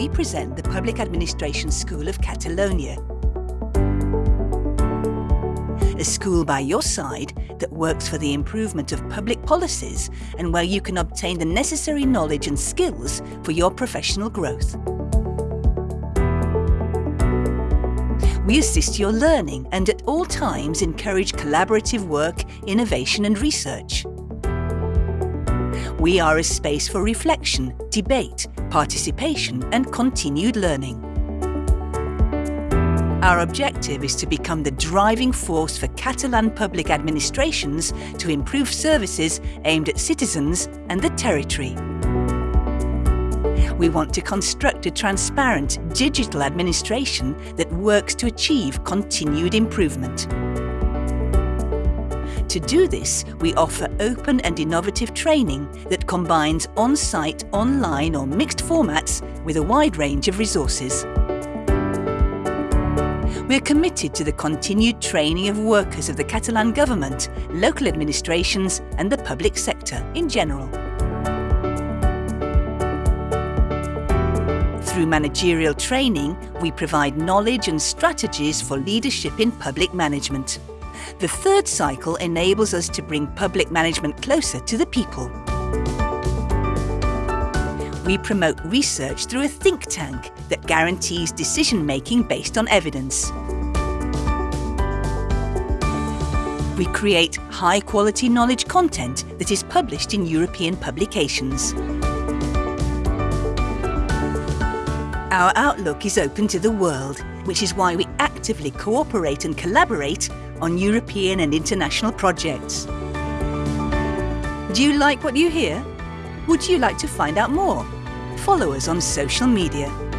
we present the Public Administration School of Catalonia. A school by your side that works for the improvement of public policies and where you can obtain the necessary knowledge and skills for your professional growth. We assist your learning and at all times encourage collaborative work, innovation and research. We are a space for reflection, debate, participation and continued learning. Our objective is to become the driving force for Catalan public administrations to improve services aimed at citizens and the territory. We want to construct a transparent digital administration that works to achieve continued improvement. To do this, we offer open and innovative training that combines on-site, online or mixed formats with a wide range of resources. We're committed to the continued training of workers of the Catalan Government, local administrations and the public sector in general. Through managerial training, we provide knowledge and strategies for leadership in public management. The third cycle enables us to bring public management closer to the people. We promote research through a think tank that guarantees decision-making based on evidence. We create high-quality knowledge content that is published in European publications. Our outlook is open to the world, which is why we actively cooperate and collaborate on European and international projects. Do you like what you hear? Would you like to find out more? Follow us on social media.